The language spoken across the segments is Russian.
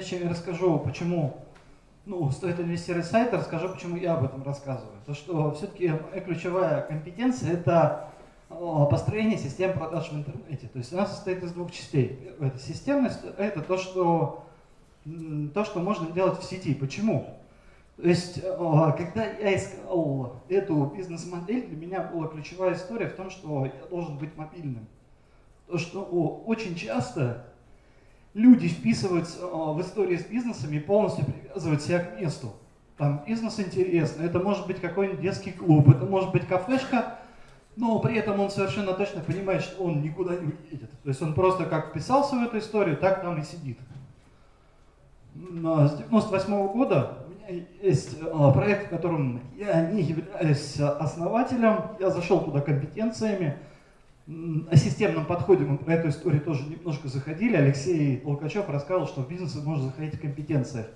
я расскажу, почему ну, стоит инвестировать в сайт, расскажу, почему я об этом рассказываю. То, что все-таки ключевая компетенция – это построение систем продаж в интернете. То есть она состоит из двух частей. Это системность – это то, что, то, что можно делать в сети. Почему? То есть, когда я искал эту бизнес-модель, для меня была ключевая история в том, что я должен быть мобильным. То, что очень часто люди вписываются в истории с бизнесами и полностью привязывают себя к месту. Там бизнес интересный, это может быть какой-нибудь детский клуб, это может быть кафешка, но при этом он совершенно точно понимает, что он никуда не уедет. То есть он просто как вписался в эту историю, так там и сидит. С 98 -го года у меня есть а, проект, в котором я не являюсь основателем, я зашел туда компетенциями, о системном подходе мы про эту историю тоже немножко заходили. Алексей Толкачев рассказывал, что в бизнес можно заходить в компетенциях.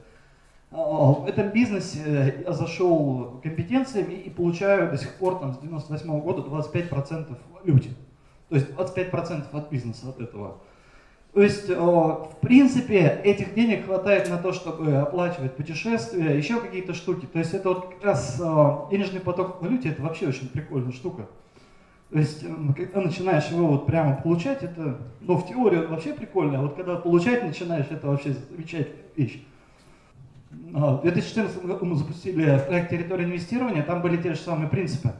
А, в этом бизнесе я зашел компетенциями и получаю до сих пор там, с 98 -го года 25% люди. То есть 25% от бизнеса от этого. То есть, в принципе, этих денег хватает на то, чтобы оплачивать путешествия, еще какие-то штуки. То есть это вот как раз денежный поток в валюте, это вообще очень прикольная штука. То есть, когда начинаешь его вот прямо получать, это, ну, в теории вообще прикольно, а вот когда получать начинаешь, это вообще замечательная вещь. А, в 2014 году мы запустили проект территории инвестирования, там были те же самые принципы.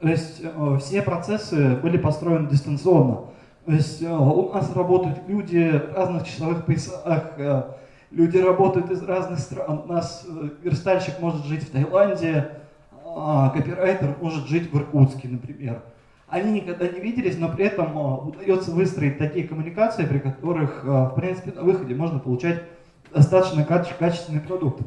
То есть э, все процессы были построены дистанционно. То есть э, у нас работают люди в разных часовых поясах, э, люди работают из разных стран. У нас верстальщик может жить в Таиланде, а копирайтер может жить в Иркутске, например. Они никогда не виделись, но при этом удается выстроить такие коммуникации, при которых, в принципе, на выходе можно получать достаточно качественный продукт.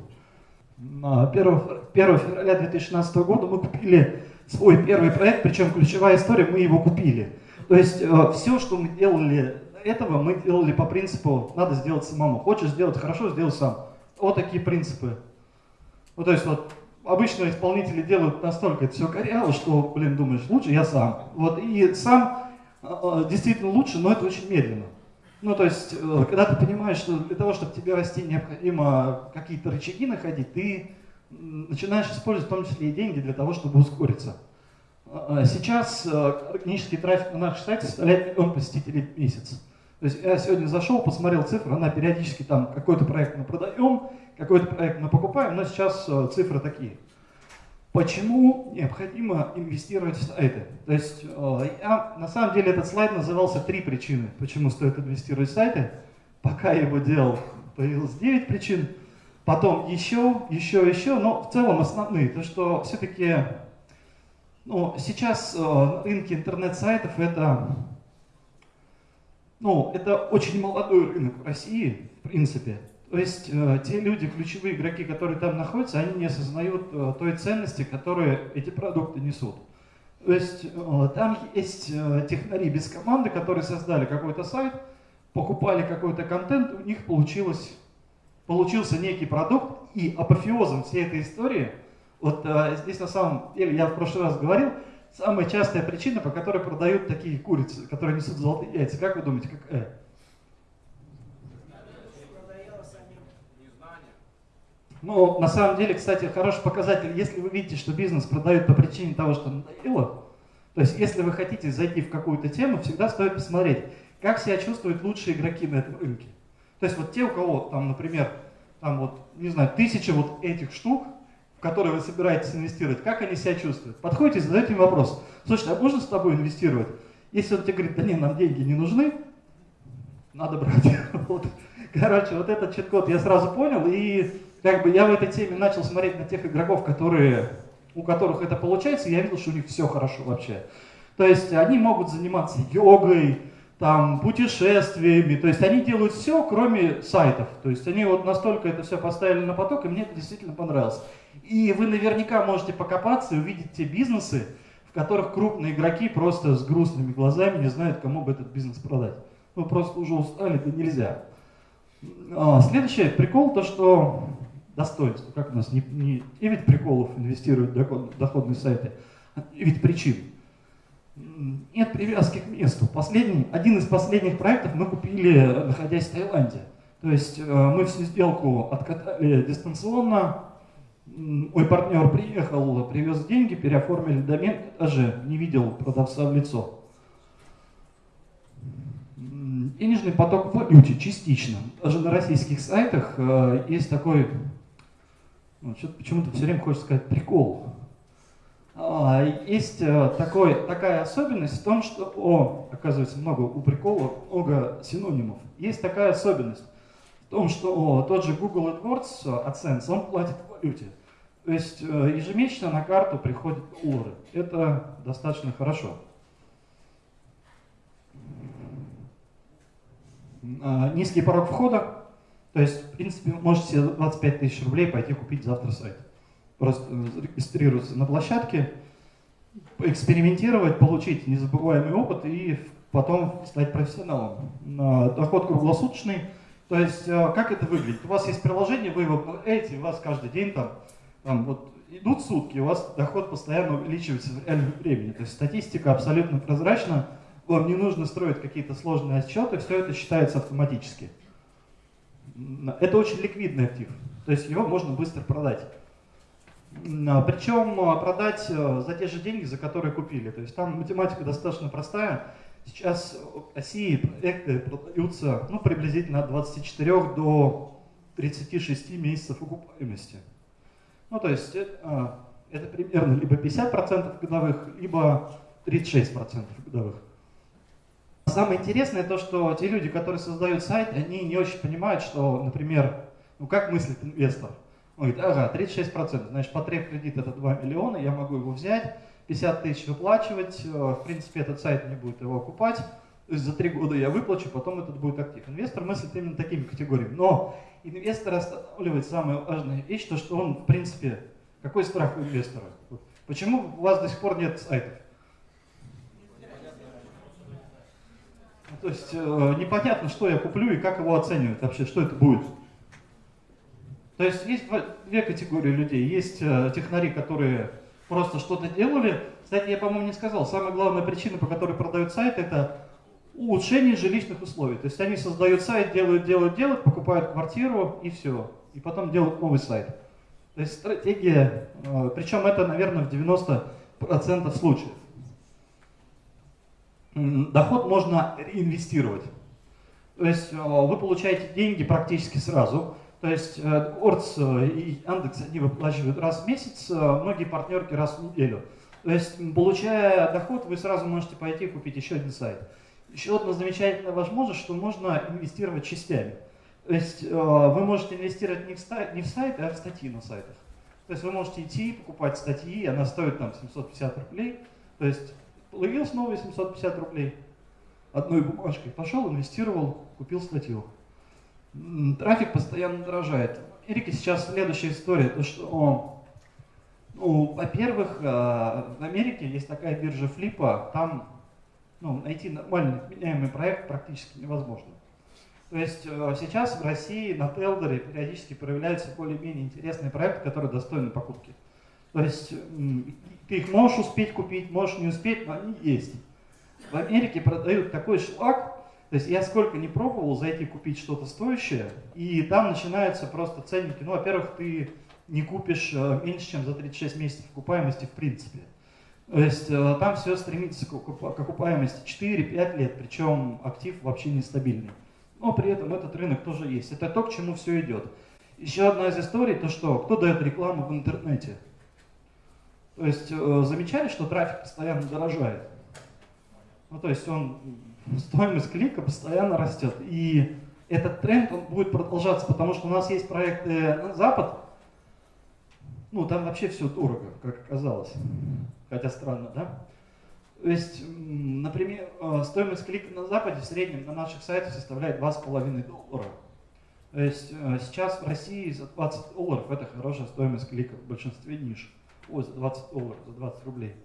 1, 1 февраля 2016 года мы купили свой первый проект, причем ключевая история, мы его купили. То есть э, все, что мы делали этого, мы делали по принципу, надо сделать самому. Хочешь сделать хорошо, сделай сам. Вот такие принципы. Ну, то есть вот обычно исполнители делают настолько это все коряво, что, блин, думаешь, лучше я сам. Вот, и сам э, э, действительно лучше, но это очень медленно. Ну, то есть, э, когда ты понимаешь, что для того, чтобы тебе расти, необходимо какие-то рычаги находить, ты начинаешь использовать в том числе и деньги для того, чтобы ускориться. А, а сейчас э, органический трафик на нашем сайте составляет миллион посетителей в месяц. То есть я сегодня зашел, посмотрел цифры, она периодически там какой-то проект мы продаем, какой-то проект мы покупаем, но сейчас э, цифры такие. Почему необходимо инвестировать в сайты? То есть, э, я, на самом деле этот слайд назывался «Три причины, почему стоит инвестировать в сайты». Пока я его делал, появилось 9 причин. Потом еще, еще, еще, но в целом основные. То, что все-таки ну, сейчас э, на рынке интернет-сайтов это, ну, это очень молодой рынок в России, в принципе. То есть э, те люди, ключевые игроки, которые там находятся, они не осознают э, той ценности, которую эти продукты несут. То есть э, там есть э, технари без команды, которые создали какой-то сайт, покупали какой-то контент, у них получилось, получился некий продукт, и апофеозом всей этой истории, вот э, здесь на самом деле, я в прошлый раз говорил, самая частая причина, по которой продают такие курицы, которые несут золотые яйца, как вы думаете, какая? Но на самом деле, кстати, хороший показатель, если вы видите, что бизнес продает по причине того, что надоело, то есть если вы хотите зайти в какую-то тему, всегда стоит посмотреть, как себя чувствуют лучшие игроки на этом рынке. То есть вот те, у кого там, например, там вот, не знаю, тысячи вот этих штук, в которые вы собираетесь инвестировать, как они себя чувствуют? Подходите, задаете им вопрос. Слушай, а можно с тобой инвестировать? Если он тебе говорит, да не, нам деньги не нужны, надо брать. Вот. Короче, вот этот чит-код я сразу понял, и как бы я в этой теме начал смотреть на тех игроков, которые, у которых это получается, и я видел, что у них все хорошо вообще. То есть они могут заниматься йогой, там, путешествиями, то есть они делают все, кроме сайтов. То есть они вот настолько это все поставили на поток, и мне это действительно понравилось. И вы наверняка можете покопаться и увидеть те бизнесы, в которых крупные игроки просто с грустными глазами не знают, кому бы этот бизнес продать. Ну, просто уже устали, это нельзя. А, следующий прикол, то что достоинство, как у нас не, не 9 приколов инвестируют в доходные сайты, а 9 причин. Нет привязки к месту. Последний, один из последних проектов мы купили, находясь в Таиланде. То есть мы всю сделку откатали дистанционно, мой партнер приехал, привез деньги, переоформили домен, даже не видел продавца в лицо. Денежный поток в валюте частично. Даже на российских сайтах э, есть такой, ну, почему-то все время хочется сказать прикол. А, есть э, такой, такая особенность в том, что, о, оказывается, много у прикола, много синонимов. Есть такая особенность в том, что о, тот же Google AdWords, AdSense, он платит в валюте. То есть э, ежемесячно на карту приходят доллары. Это достаточно хорошо. А, низкий порог входа, то есть, в принципе, можете себе 25 тысяч рублей пойти купить завтра сайт. Просто э, зарегистрироваться на площадке, экспериментировать, получить незабываемый опыт и потом стать профессионалом. Доход круглосуточный, то есть, э, как это выглядит? У вас есть приложение, вы его продаете, у вас каждый день там, там вот идут сутки, у вас доход постоянно увеличивается в реальном времени. То есть статистика абсолютно прозрачна, вам не нужно строить какие-то сложные отчеты, все это считается автоматически. Это очень ликвидный актив, то есть его можно быстро продать. А, Причем а, продать э, за те же деньги, за которые купили. То есть там математика достаточно простая. Сейчас в России проекты продаются ну, приблизительно от 24 до 36 месяцев окупаемости. Ну, то есть это, а, это примерно либо 50% годовых, либо 36% годовых. Самое интересное то, что те люди, которые создают сайт, они не очень понимают, что, например, ну как мыслит инвестор? Он говорит, ага, 36%, значит, потреб кредит это 2 миллиона, я могу его взять, 50 тысяч выплачивать, э, в принципе, этот сайт не будет его окупать, то есть за три года я выплачу, потом этот будет актив. Инвестор мыслит именно такими категориями. Но инвестор останавливает самая важная вещь, то что он, в принципе, какой страх у инвестора? Почему у вас до сих пор нет сайтов? То есть э, непонятно, что я куплю и как его оценивать вообще, что это будет. То есть есть две категории людей. Есть э, технари, которые просто что-то делали. Кстати, я, по-моему, не сказал, самая главная причина, по которой продают сайт, это улучшение жилищных условий. То есть они создают сайт, делают, делают, делают, покупают квартиру и все. И потом делают новый сайт. То есть стратегия, э, причем это, наверное, в 90% случаев доход можно реинвестировать. То есть э, вы получаете деньги практически сразу. То есть Орц э, и Яндекс, они выплачивают раз в месяц, э, многие партнерки раз в неделю. То есть, получая доход, вы сразу можете пойти купить еще один сайт. Еще одна замечательная возможность, что можно инвестировать частями. То есть вы можете инвестировать не в, сайт, не в сайт, а в статьи на сайтах. То есть вы можете идти покупать статьи, она стоит там 750 рублей. То есть Появилось новые 750 рублей. Одной бумажкой пошел, инвестировал, купил статью. Трафик постоянно дорожает. В сейчас следующая история, то что, ну, во-первых, э, в Америке есть такая биржа флипа, там ну, найти нормальный меняемый проект практически невозможно. То есть э, сейчас в России на Телдере периодически проявляются более-менее интересные проекты, которые достойны покупки. То есть ты их можешь успеть купить, можешь не успеть, но они есть. В Америке продают такой шлак, то есть я сколько не пробовал зайти купить что-то стоящее, и там начинаются просто ценники. Ну, во-первых, ты не купишь э, меньше, чем за 36 месяцев окупаемости в принципе. То есть э, там все стремится к окупаемости 4-5 лет, причем актив вообще нестабильный. Но при этом этот рынок тоже есть. Это то, к чему все идет. Еще одна из историй, то что кто дает рекламу в интернете. То есть э, замечали, что трафик постоянно дорожает. Ну, то есть он, стоимость клика постоянно растет. И этот тренд он будет продолжаться, потому что у нас есть проекты на Запад, ну, там вообще все дорого, как оказалось. Хотя странно, да? То есть, например, э, стоимость клика на Западе в среднем на наших сайтах составляет 2,5 доллара. То есть э, сейчас в России за 20 долларов это хорошая стоимость клика в большинстве ниш ой, за 20 долларов, за 20 рублей.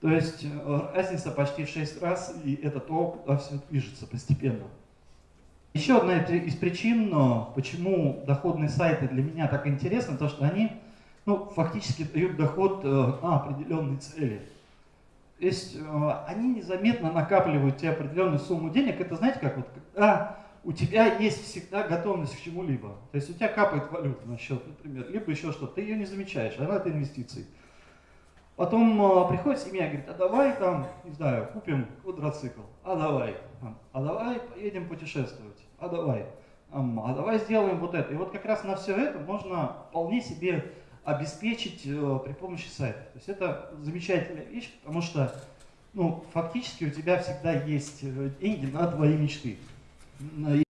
То есть э, разница почти в 6 раз, и это то, куда все движется постепенно. Еще одна из причин, почему доходные сайты для меня так интересны, то что они ну, фактически дают доход э, на определенные цели. То есть э, они незаметно накапливают тебе определенную сумму денег. Это знаете, как вот когда у тебя есть всегда готовность к чему-либо. То есть у тебя капает валюта на счет, например, либо еще что-то, ты ее не замечаешь, она это инвестиции. Потом э, приходит семья, говорит, а давай там, не знаю, купим квадроцикл, а давай, а давай поедем путешествовать, а давай, а давай сделаем вот это. И вот как раз на все это можно вполне себе обеспечить э, при помощи сайта. То есть это замечательная вещь, потому что ну, фактически у тебя всегда есть э, деньги на твои мечты. aí